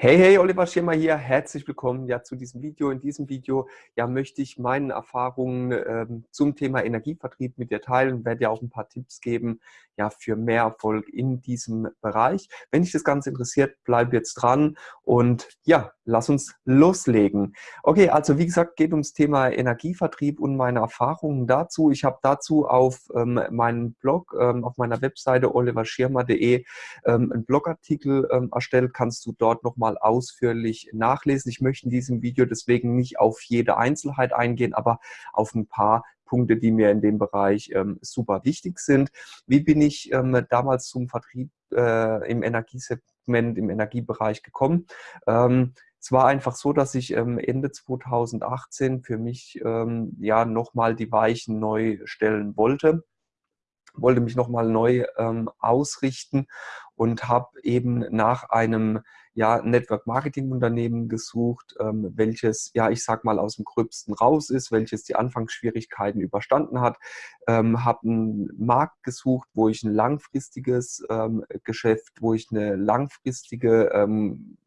Hey, hey, Oliver Schirmer hier. Herzlich willkommen ja zu diesem Video. In diesem Video ja möchte ich meine Erfahrungen ähm, zum Thema Energievertrieb mit dir teilen und werde dir auch ein paar Tipps geben ja für mehr Erfolg in diesem Bereich. Wenn dich das Ganze interessiert, bleib jetzt dran und ja, lass uns loslegen. Okay, also wie gesagt, geht ums Thema Energievertrieb und meine Erfahrungen dazu. Ich habe dazu auf ähm, meinem Blog, ähm, auf meiner Webseite oliverschirmer.de ähm, einen Blogartikel ähm, erstellt. Kannst du dort nochmal nochmal ausführlich nachlesen. Ich möchte in diesem Video deswegen nicht auf jede Einzelheit eingehen, aber auf ein paar Punkte, die mir in dem Bereich ähm, super wichtig sind. Wie bin ich ähm, damals zum Vertrieb äh, im Energiesegment, im Energiebereich gekommen? Ähm, es war einfach so, dass ich ähm, Ende 2018 für mich ähm, ja nochmal die Weichen neu stellen wollte wollte mich nochmal neu ähm, ausrichten und habe eben nach einem ja, Network Marketing Unternehmen gesucht, ähm, welches, ja, ich sag mal, aus dem Gröbsten raus ist, welches die Anfangsschwierigkeiten überstanden hat, ähm, habe einen Markt gesucht, wo ich ein langfristiges ähm, Geschäft, wo ich eine langfristige ähm,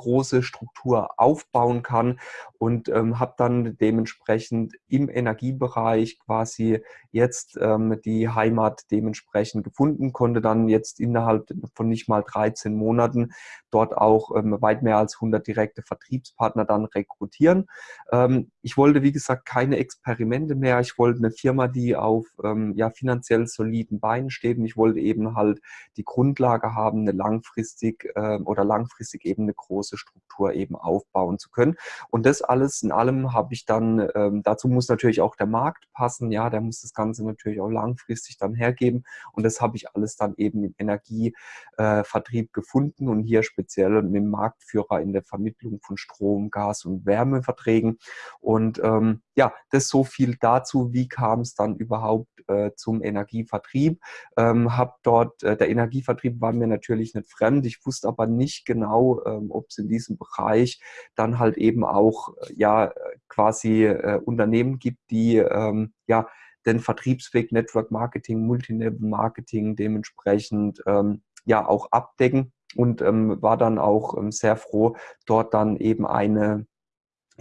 große Struktur aufbauen kann und ähm, habe dann dementsprechend im Energiebereich quasi jetzt ähm, die Heimat dementsprechend gefunden, konnte dann jetzt innerhalb von nicht mal 13 Monaten dort auch ähm, weit mehr als 100 direkte Vertriebspartner dann rekrutieren. Ähm, ich wollte, wie gesagt, keine Experimente mehr. Ich wollte eine Firma, die auf ähm, ja, finanziell soliden Beinen steht und ich wollte eben halt die Grundlage haben, eine langfristig äh, oder langfristig eben eine große große Struktur eben aufbauen zu können. Und das alles in allem habe ich dann, ähm, dazu muss natürlich auch der Markt passen, ja, der muss das Ganze natürlich auch langfristig dann hergeben. Und das habe ich alles dann eben im Energievertrieb äh, gefunden und hier speziell mit dem Marktführer in der Vermittlung von Strom, Gas und Wärmeverträgen. Und ähm, ja, das so viel dazu, wie kam es dann überhaupt äh, zum Energievertrieb. Ähm, hab dort, äh, der Energievertrieb war mir natürlich nicht fremd. Ich wusste aber nicht genau, ähm, ob es in diesem Bereich dann halt eben auch äh, ja quasi äh, Unternehmen gibt, die ähm, ja den Vertriebsweg Network Marketing, Multilevel Marketing dementsprechend ähm, ja auch abdecken und ähm, war dann auch ähm, sehr froh, dort dann eben eine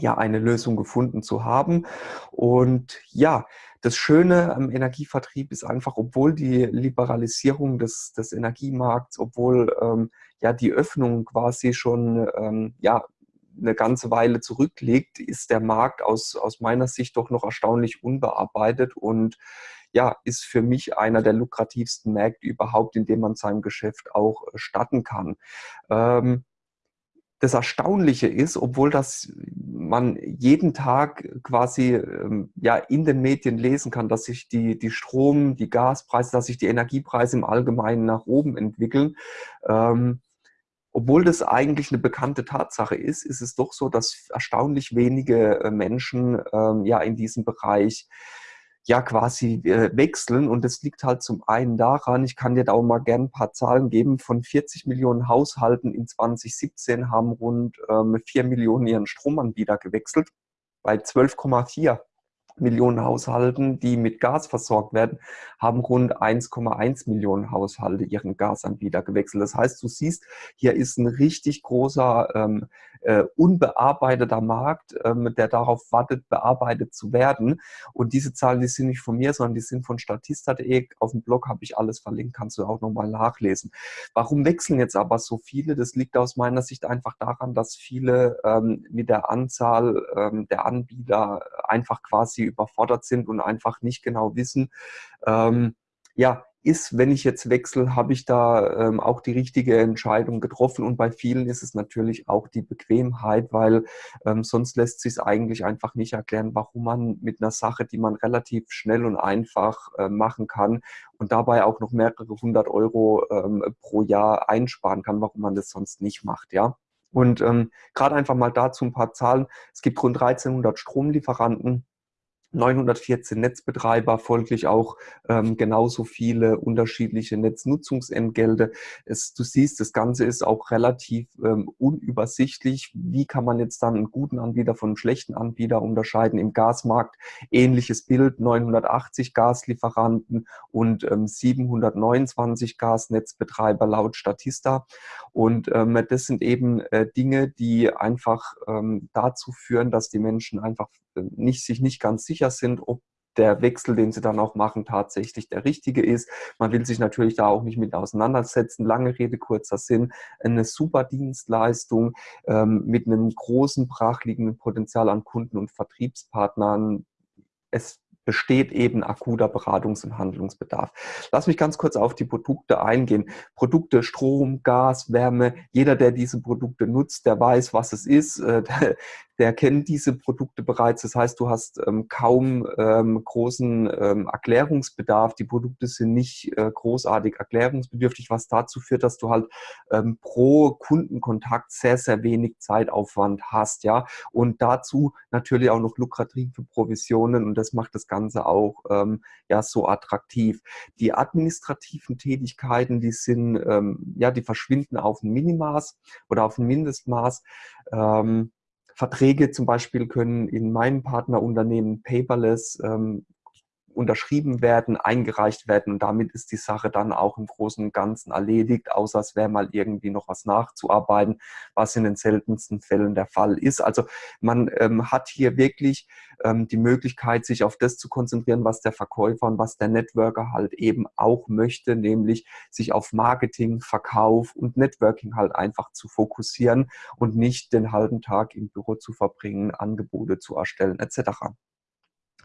ja eine Lösung gefunden zu haben. Und ja, das Schöne am Energievertrieb ist einfach, obwohl die Liberalisierung des, des Energiemarkts, obwohl ähm, ja die Öffnung quasi schon ähm, ja, eine ganze Weile zurückliegt, ist der Markt aus, aus meiner Sicht doch noch erstaunlich unbearbeitet und ja, ist für mich einer der lukrativsten Märkte überhaupt, in dem man sein Geschäft auch äh, starten kann. Ähm, das Erstaunliche ist, obwohl das man jeden Tag quasi ähm, ja in den Medien lesen kann, dass sich die, die Strom, die Gaspreise, dass sich die Energiepreise im Allgemeinen nach oben entwickeln. Ähm, obwohl das eigentlich eine bekannte Tatsache ist, ist es doch so, dass erstaunlich wenige äh, Menschen ähm, ja in diesem Bereich ja quasi äh, wechseln. Und das liegt halt zum einen daran, ich kann dir da auch mal gerne ein paar Zahlen geben, von 40 Millionen Haushalten in 2017 haben rund ähm, 4 Millionen ihren Stromanbieter gewechselt. Bei 12,4 Millionen Haushalten, die mit Gas versorgt werden, haben rund 1,1 Millionen Haushalte ihren Gasanbieter gewechselt. Das heißt, du siehst, hier ist ein richtig großer ähm, äh, unbearbeiteter Markt, ähm, der darauf wartet, bearbeitet zu werden. Und diese Zahlen, die sind nicht von mir, sondern die sind von statista.de. Auf dem Blog habe ich alles verlinkt, kannst du auch nochmal nachlesen. Warum wechseln jetzt aber so viele? Das liegt aus meiner Sicht einfach daran, dass viele ähm, mit der Anzahl ähm, der Anbieter einfach quasi überfordert sind und einfach nicht genau wissen, ähm, ja, ist, wenn ich jetzt wechsle, habe ich da ähm, auch die richtige Entscheidung getroffen. Und bei vielen ist es natürlich auch die Bequemheit, weil ähm, sonst lässt sich es eigentlich einfach nicht erklären, warum man mit einer Sache, die man relativ schnell und einfach äh, machen kann und dabei auch noch mehrere hundert Euro ähm, pro Jahr einsparen kann, warum man das sonst nicht macht, ja. Und ähm, gerade einfach mal dazu ein paar Zahlen. Es gibt rund 1300 Stromlieferanten 914 Netzbetreiber, folglich auch ähm, genauso viele unterschiedliche Netznutzungsentgelte. Es, du siehst, das Ganze ist auch relativ ähm, unübersichtlich. Wie kann man jetzt dann einen guten Anbieter von einem schlechten Anbieter unterscheiden? Im Gasmarkt ähnliches Bild, 980 Gaslieferanten und ähm, 729 Gasnetzbetreiber laut Statista. Und ähm, das sind eben äh, Dinge, die einfach ähm, dazu führen, dass die Menschen einfach nicht, sich nicht ganz sicher sind, ob der Wechsel, den sie dann auch machen, tatsächlich der richtige ist. Man will sich natürlich da auch nicht mit auseinandersetzen. Lange Rede, kurzer Sinn. Eine super Dienstleistung ähm, mit einem großen, brachliegenden Potenzial an Kunden und Vertriebspartnern. Es besteht eben akuter Beratungs- und Handlungsbedarf. Lass mich ganz kurz auf die Produkte eingehen. Produkte Strom, Gas, Wärme. Jeder, der diese Produkte nutzt, der weiß, was es ist. Der kennt diese Produkte bereits. Das heißt, du hast ähm, kaum ähm, großen ähm, Erklärungsbedarf. Die Produkte sind nicht äh, großartig erklärungsbedürftig, was dazu führt, dass du halt ähm, pro Kundenkontakt sehr, sehr wenig Zeitaufwand hast. ja. Und dazu natürlich auch noch lukrative Provisionen und das macht das Ganze auch ähm, ja so attraktiv. Die administrativen Tätigkeiten, die sind, ähm, ja, die verschwinden auf ein Minimaß oder auf ein Mindestmaß. Ähm, Verträge zum Beispiel können in meinem Partnerunternehmen paperless ähm, unterschrieben werden, eingereicht werden und damit ist die Sache dann auch im Großen und Ganzen erledigt, außer es wäre mal irgendwie noch was nachzuarbeiten, was in den seltensten Fällen der Fall ist. Also man ähm, hat hier wirklich ähm, die Möglichkeit, sich auf das zu konzentrieren, was der Verkäufer und was der Networker halt eben auch möchte, nämlich sich auf Marketing, Verkauf und Networking halt einfach zu fokussieren und nicht den halben Tag im Büro zu verbringen, Angebote zu erstellen etc.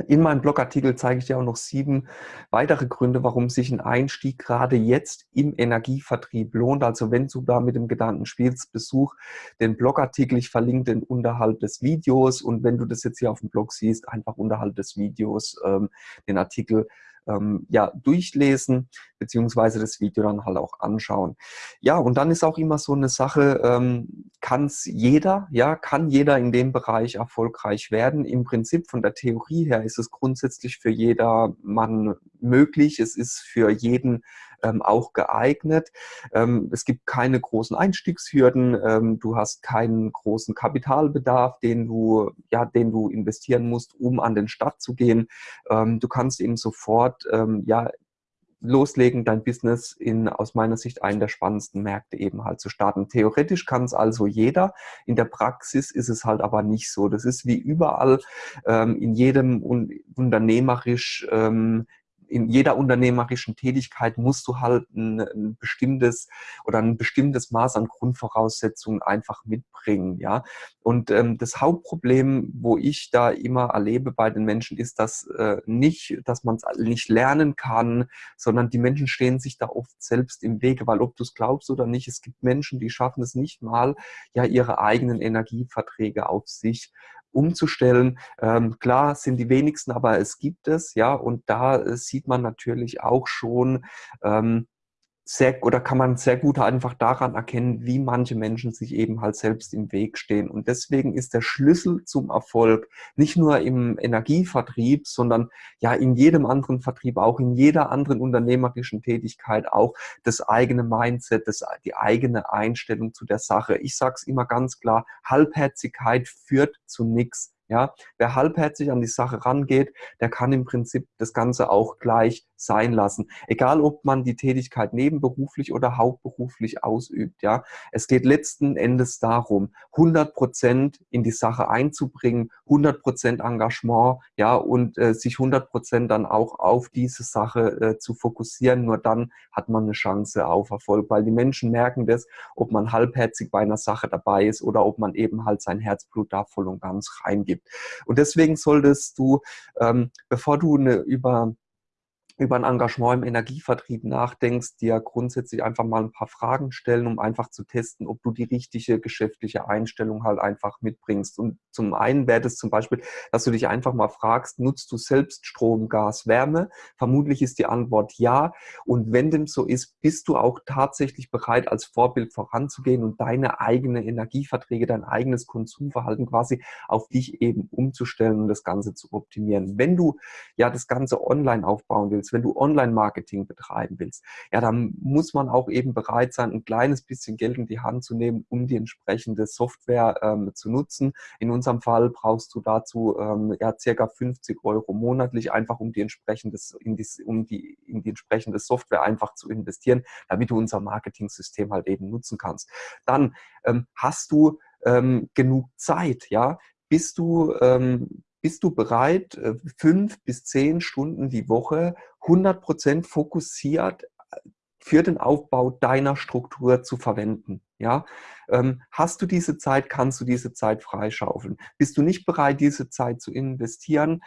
In meinem Blogartikel zeige ich dir auch noch sieben weitere Gründe, warum sich ein Einstieg gerade jetzt im Energievertrieb lohnt. Also wenn du da mit dem Gedanken spielst, besuch den Blogartikel. Ich verlinke den unterhalb des Videos und wenn du das jetzt hier auf dem Blog siehst, einfach unterhalb des Videos ähm, den Artikel ähm, ja, durchlesen, beziehungsweise das Video dann halt auch anschauen. Ja, und dann ist auch immer so eine Sache, ähm, kann es jeder, ja, kann jeder in dem Bereich erfolgreich werden. Im Prinzip von der Theorie her ist es grundsätzlich für jedermann möglich. Es ist für jeden ähm, auch geeignet. Ähm, es gibt keine großen Einstiegshürden. Ähm, du hast keinen großen Kapitalbedarf, den du, ja, den du investieren musst, um an den Start zu gehen. Ähm, du kannst eben sofort ähm, ja, loslegen, dein Business in aus meiner Sicht einen der spannendsten Märkte eben halt zu starten. Theoretisch kann es also jeder, in der Praxis ist es halt aber nicht so. Das ist wie überall ähm, in jedem un unternehmerisch ähm, in jeder unternehmerischen Tätigkeit musst du halt ein, ein, bestimmtes oder ein bestimmtes Maß an Grundvoraussetzungen einfach mitbringen, ja. Und ähm, das Hauptproblem, wo ich da immer erlebe bei den Menschen, ist, dass äh, nicht, dass man es nicht lernen kann, sondern die Menschen stehen sich da oft selbst im Wege, weil ob du es glaubst oder nicht, es gibt Menschen, die schaffen es nicht mal, ja ihre eigenen Energieverträge auf sich umzustellen. Ähm, klar sind die wenigsten, aber es gibt es, ja, und da äh, sieht man natürlich auch schon, ähm, sehr, oder kann man sehr gut einfach daran erkennen, wie manche Menschen sich eben halt selbst im Weg stehen. Und deswegen ist der Schlüssel zum Erfolg nicht nur im Energievertrieb, sondern ja in jedem anderen Vertrieb, auch in jeder anderen unternehmerischen Tätigkeit auch das eigene Mindset, das, die eigene Einstellung zu der Sache. Ich sage es immer ganz klar, Halbherzigkeit führt zu nichts. Ja, wer halbherzig an die Sache rangeht, der kann im Prinzip das Ganze auch gleich sein lassen. Egal, ob man die Tätigkeit nebenberuflich oder hauptberuflich ausübt. Ja, es geht letzten Endes darum, 100 Prozent in die Sache einzubringen, 100 Prozent Engagement, ja, und äh, sich 100 Prozent dann auch auf diese Sache äh, zu fokussieren. Nur dann hat man eine Chance auf Erfolg, weil die Menschen merken das, ob man halbherzig bei einer Sache dabei ist oder ob man eben halt sein Herzblut da voll und ganz reingibt gibt. Und deswegen solltest du, ähm, bevor du eine über über ein Engagement im Energievertrieb nachdenkst, dir grundsätzlich einfach mal ein paar Fragen stellen, um einfach zu testen, ob du die richtige geschäftliche Einstellung halt einfach mitbringst. Und zum einen wäre das zum Beispiel, dass du dich einfach mal fragst, nutzt du selbst Strom, Gas, Wärme? Vermutlich ist die Antwort ja. Und wenn dem so ist, bist du auch tatsächlich bereit, als Vorbild voranzugehen und deine eigene Energieverträge, dein eigenes Konsumverhalten quasi auf dich eben umzustellen und das Ganze zu optimieren. Wenn du ja das Ganze online aufbauen willst, willst, wenn du Online-Marketing betreiben willst, ja, dann muss man auch eben bereit sein, ein kleines bisschen Geld in die Hand zu nehmen, um die entsprechende Software ähm, zu nutzen. In unserem Fall brauchst du dazu ähm, ja circa 50 Euro monatlich, einfach um die entsprechende, in die, um die, in die entsprechende Software einfach zu investieren, damit du unser Marketing-System halt eben nutzen kannst. Dann ähm, hast du ähm, genug Zeit, ja, bist du, ähm, bist du bereit, äh, fünf bis zehn Stunden die Woche 100% fokussiert äh, für den Aufbau deiner Struktur zu verwenden. Ja? Ähm, hast du diese Zeit, kannst du diese Zeit freischaufeln. Bist du nicht bereit, diese Zeit zu investieren,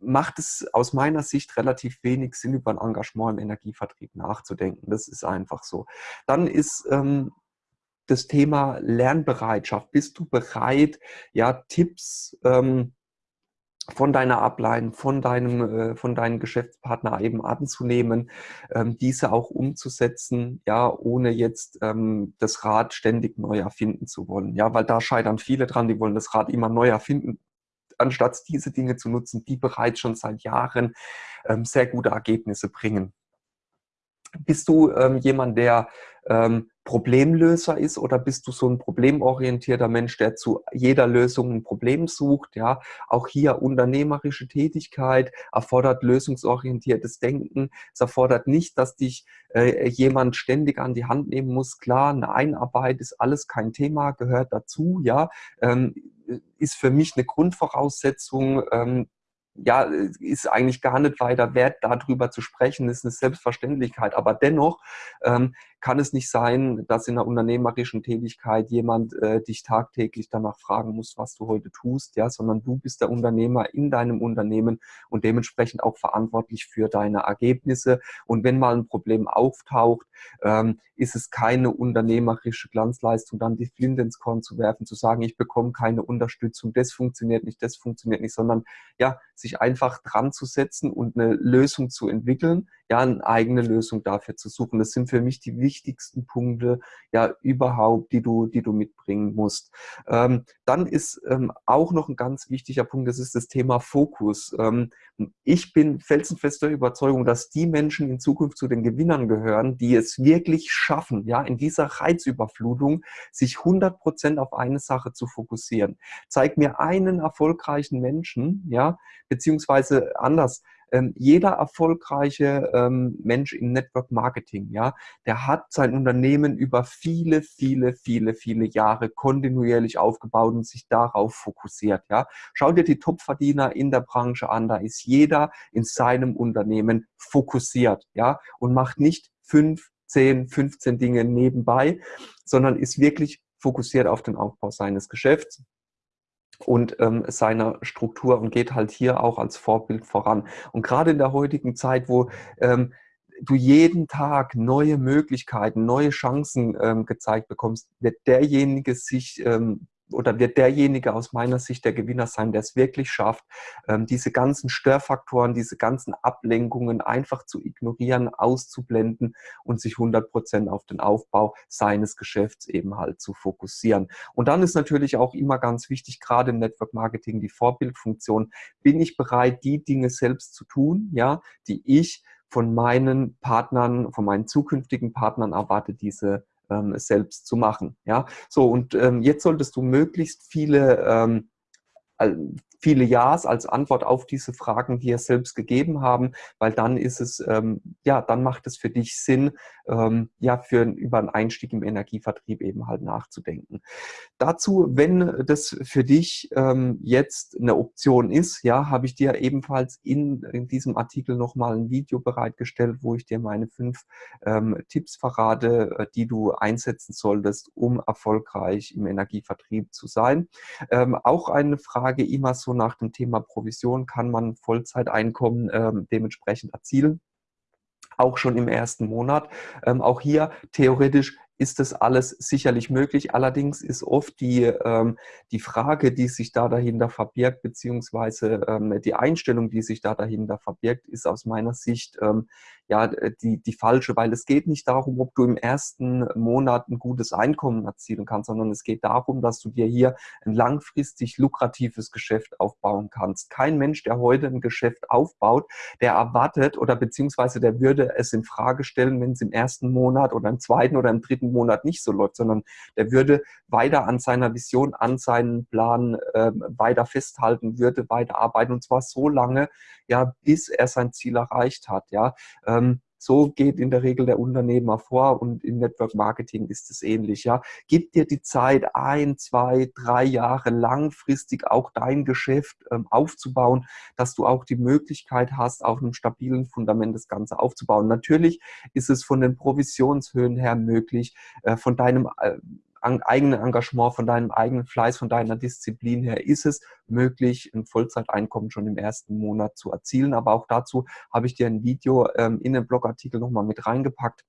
macht es aus meiner Sicht relativ wenig Sinn, über ein Engagement im Energievertrieb nachzudenken. Das ist einfach so. Dann ist ähm, das Thema Lernbereitschaft. Bist du bereit, ja, Tipps ähm, von deiner Ablein, von deinem, äh, von deinem Geschäftspartner eben anzunehmen, ähm, diese auch umzusetzen, ja, ohne jetzt ähm, das Rad ständig neu erfinden zu wollen. Ja, weil da scheitern viele dran, die wollen das Rad immer neu erfinden, anstatt diese Dinge zu nutzen, die bereits schon seit Jahren ähm, sehr gute Ergebnisse bringen. Bist du ähm, jemand, der ähm, Problemlöser ist oder bist du so ein problemorientierter Mensch, der zu jeder Lösung ein Problem sucht? Ja, auch hier unternehmerische Tätigkeit erfordert lösungsorientiertes Denken. Es erfordert nicht, dass dich äh, jemand ständig an die Hand nehmen muss. Klar, eine Einarbeit ist alles kein Thema, gehört dazu. Ja, ähm, ist für mich eine Grundvoraussetzung, ähm, ja, ist eigentlich gar nicht weiter wert, darüber zu sprechen, ist eine Selbstverständlichkeit. Aber dennoch ähm, kann es nicht sein, dass in einer unternehmerischen Tätigkeit jemand äh, dich tagtäglich danach fragen muss, was du heute tust, ja, sondern du bist der Unternehmer in deinem Unternehmen und dementsprechend auch verantwortlich für deine Ergebnisse. Und wenn mal ein Problem auftaucht, ähm, ist es keine unternehmerische Glanzleistung, dann die Flinte ins Korn zu werfen, zu sagen, ich bekomme keine Unterstützung, das funktioniert nicht, das funktioniert nicht, sondern ja, sich einfach dran zu setzen und eine Lösung zu entwickeln, ja, eine eigene Lösung dafür zu suchen. Das sind für mich die wichtigsten Punkte, ja, überhaupt, die du, die du mitbringen musst. Ähm, dann ist ähm, auch noch ein ganz wichtiger Punkt, das ist das Thema Fokus. Ähm, ich bin felsenfester Überzeugung, dass die Menschen in Zukunft zu den Gewinnern gehören, die es wirklich schaffen, ja, in dieser Reizüberflutung sich 100 Prozent auf eine Sache zu fokussieren. Zeig mir einen erfolgreichen Menschen, ja, beziehungsweise anders, ähm, jeder erfolgreiche ähm, Mensch im Network Marketing, ja, der hat sein Unternehmen über viele, viele, viele, viele Jahre kontinuierlich aufgebaut und sich darauf fokussiert, ja. Schau dir die Topverdiener in der Branche an, da ist jeder in seinem Unternehmen fokussiert, ja, und macht nicht fünf, zehn, 15 Dinge nebenbei, sondern ist wirklich fokussiert auf den Aufbau seines Geschäfts und ähm, seiner Struktur und geht halt hier auch als Vorbild voran. Und gerade in der heutigen Zeit, wo ähm, du jeden Tag neue Möglichkeiten, neue Chancen ähm, gezeigt bekommst, wird derjenige sich ähm, oder wird derjenige aus meiner Sicht der Gewinner sein, der es wirklich schafft, ähm, diese ganzen Störfaktoren, diese ganzen Ablenkungen einfach zu ignorieren, auszublenden und sich 100 Prozent auf den Aufbau seines Geschäfts eben halt zu fokussieren. Und dann ist natürlich auch immer ganz wichtig, gerade im Network Marketing, die Vorbildfunktion. Bin ich bereit, die Dinge selbst zu tun, ja, die ich von meinen Partnern, von meinen zukünftigen Partnern erwarte, diese ähm, selbst zu machen. Ja, so und ähm, jetzt solltest du möglichst viele ähm, viele Ja's als Antwort auf diese Fragen dir selbst gegeben haben, weil dann ist es, ähm, ja, dann macht es für dich Sinn, ähm, ja, für über einen Einstieg im Energievertrieb eben halt nachzudenken. Dazu, wenn das für dich ähm, jetzt eine Option ist, ja, habe ich dir ebenfalls in, in diesem Artikel nochmal ein Video bereitgestellt, wo ich dir meine fünf ähm, Tipps verrate, äh, die du einsetzen solltest, um erfolgreich im Energievertrieb zu sein. Ähm, auch eine Frage immer nach dem Thema Provision kann man Vollzeiteinkommen ähm, dementsprechend erzielen auch schon im ersten Monat. Ähm, auch hier theoretisch ist das alles sicherlich möglich. Allerdings ist oft die, ähm, die Frage, die sich da dahinter verbirgt, beziehungsweise ähm, die Einstellung, die sich da dahinter verbirgt, ist aus meiner Sicht ähm, ja die, die falsche, weil es geht nicht darum, ob du im ersten Monat ein gutes Einkommen erzielen kannst, sondern es geht darum, dass du dir hier ein langfristig lukratives Geschäft aufbauen kannst. Kein Mensch, der heute ein Geschäft aufbaut, der erwartet oder beziehungsweise der würde es in Frage stellen, wenn es im ersten Monat oder im zweiten oder im dritten dritten Monat nicht so läuft, sondern der würde weiter an seiner Vision, an seinen Plan äh, weiter festhalten, würde weiter arbeiten und zwar so lange, ja, bis er sein Ziel erreicht hat, ja. Ähm, so geht in der Regel der Unternehmer vor und im Network Marketing ist es ähnlich. Ja. Gib dir die Zeit, ein, zwei, drei Jahre langfristig auch dein Geschäft ähm, aufzubauen, dass du auch die Möglichkeit hast, auf einem stabilen Fundament das Ganze aufzubauen. Natürlich ist es von den Provisionshöhen her möglich, äh, von deinem äh, eigenen Engagement, von deinem eigenen Fleiß, von deiner Disziplin her ist es möglich, ein Vollzeiteinkommen schon im ersten Monat zu erzielen. Aber auch dazu habe ich dir ein Video ähm, in den Blogartikel nochmal mit reingepackt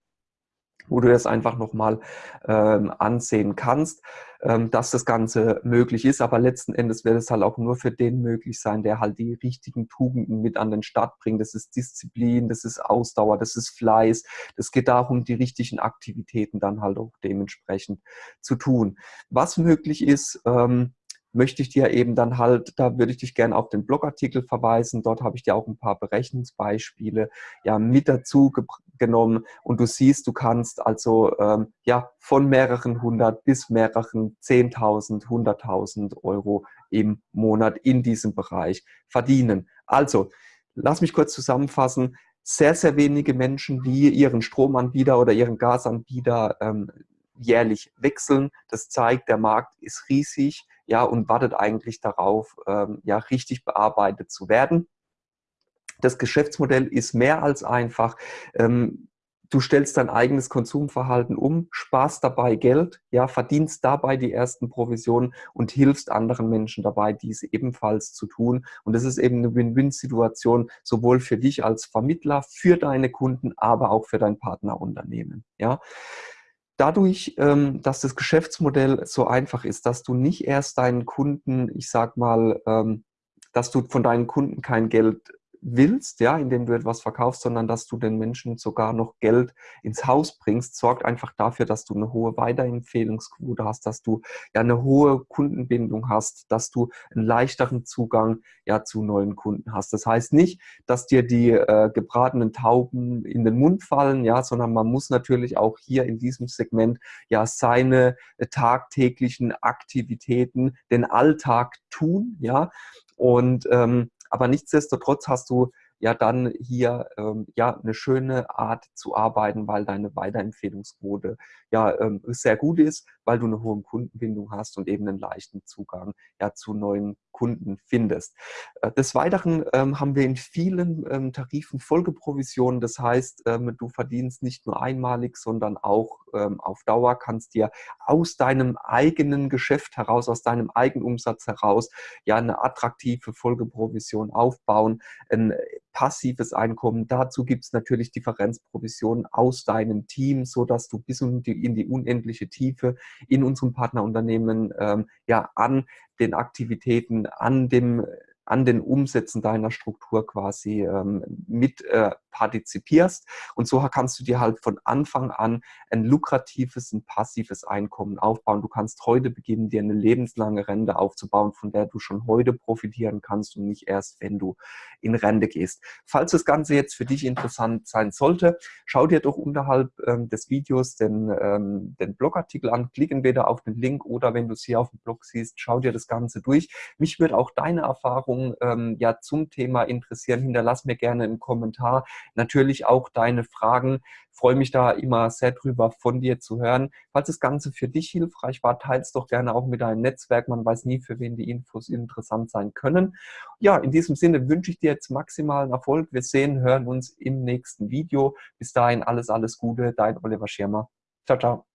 wo du das einfach nochmal ähm, ansehen kannst, ähm, dass das Ganze möglich ist. Aber letzten Endes wird es halt auch nur für den möglich sein, der halt die richtigen Tugenden mit an den Start bringt. Das ist Disziplin, das ist Ausdauer, das ist Fleiß. Es geht darum, die richtigen Aktivitäten dann halt auch dementsprechend zu tun. Was möglich ist, ähm, möchte ich dir eben dann halt, da würde ich dich gerne auf den Blogartikel verweisen. Dort habe ich dir auch ein paar Berechnungsbeispiele ja, mit dazu genommen und du siehst, du kannst also ähm, ja von mehreren hundert bis mehreren zehntausend, hunderttausend Euro im Monat in diesem Bereich verdienen. Also, lass mich kurz zusammenfassen. Sehr, sehr wenige Menschen, die ihren Stromanbieter oder ihren Gasanbieter ähm, jährlich wechseln. Das zeigt, der Markt ist riesig ja, und wartet eigentlich darauf, ähm, ja, richtig bearbeitet zu werden. Das Geschäftsmodell ist mehr als einfach. Ähm, du stellst dein eigenes Konsumverhalten um, sparst dabei Geld, ja, verdienst dabei die ersten Provisionen und hilfst anderen Menschen dabei, dies ebenfalls zu tun. Und das ist eben eine Win-Win-Situation, sowohl für dich als Vermittler, für deine Kunden, aber auch für dein Partnerunternehmen. Ja. Dadurch, ähm, dass das Geschäftsmodell so einfach ist, dass du nicht erst deinen Kunden, ich sag mal, ähm, dass du von deinen Kunden kein Geld willst, ja, indem du etwas verkaufst, sondern dass du den Menschen sogar noch Geld ins Haus bringst, sorgt einfach dafür, dass du eine hohe Weiterempfehlungsquote hast, dass du ja eine hohe Kundenbindung hast, dass du einen leichteren Zugang ja zu neuen Kunden hast. Das heißt nicht, dass dir die äh, gebratenen Tauben in den Mund fallen, ja, sondern man muss natürlich auch hier in diesem Segment ja seine äh, tagtäglichen Aktivitäten, den Alltag tun, ja, und ähm, aber nichtsdestotrotz hast du ja dann hier ähm, ja eine schöne Art zu arbeiten, weil deine Weiterempfehlungsquote ja ähm, sehr gut ist, weil du eine hohe Kundenbindung hast und eben einen leichten Zugang ja zu neuen Kunden findest. Äh, des Weiteren ähm, haben wir in vielen ähm, Tarifen Folgeprovisionen. Das heißt, ähm, du verdienst nicht nur einmalig, sondern auch ähm, auf Dauer kannst dir aus deinem eigenen Geschäft heraus, aus deinem eigenen Umsatz heraus ja eine attraktive Folgeprovision aufbauen. Ein passives Einkommen. Dazu gibt es natürlich Differenzprovisionen aus deinem Team, so dass du bis in die, in die unendliche Tiefe in unserem Partnerunternehmen ähm, ja an den Aktivitäten, an dem an den Umsätzen deiner Struktur quasi ähm, mit äh, partizipierst. Und so kannst du dir halt von Anfang an ein lukratives, ein passives Einkommen aufbauen. Du kannst heute beginnen, dir eine lebenslange Rente aufzubauen, von der du schon heute profitieren kannst und nicht erst, wenn du in Rente gehst. Falls das Ganze jetzt für dich interessant sein sollte, schau dir doch unterhalb ähm, des Videos den, ähm, den Blogartikel an, klick entweder auf den Link oder wenn du es hier auf dem Blog siehst, schau dir das Ganze durch. Mich würde auch deine Erfahrung ähm, ja zum Thema interessieren. Hinterlass mir gerne einen Kommentar natürlich auch deine Fragen. freue mich da immer sehr drüber, von dir zu hören. Falls das Ganze für dich hilfreich war, teils doch gerne auch mit deinem Netzwerk. Man weiß nie, für wen die Infos interessant sein können. Ja, in diesem Sinne wünsche ich dir jetzt maximalen Erfolg. Wir sehen, hören uns im nächsten Video. Bis dahin alles, alles Gute. Dein Oliver Schirmer. Ciao, ciao.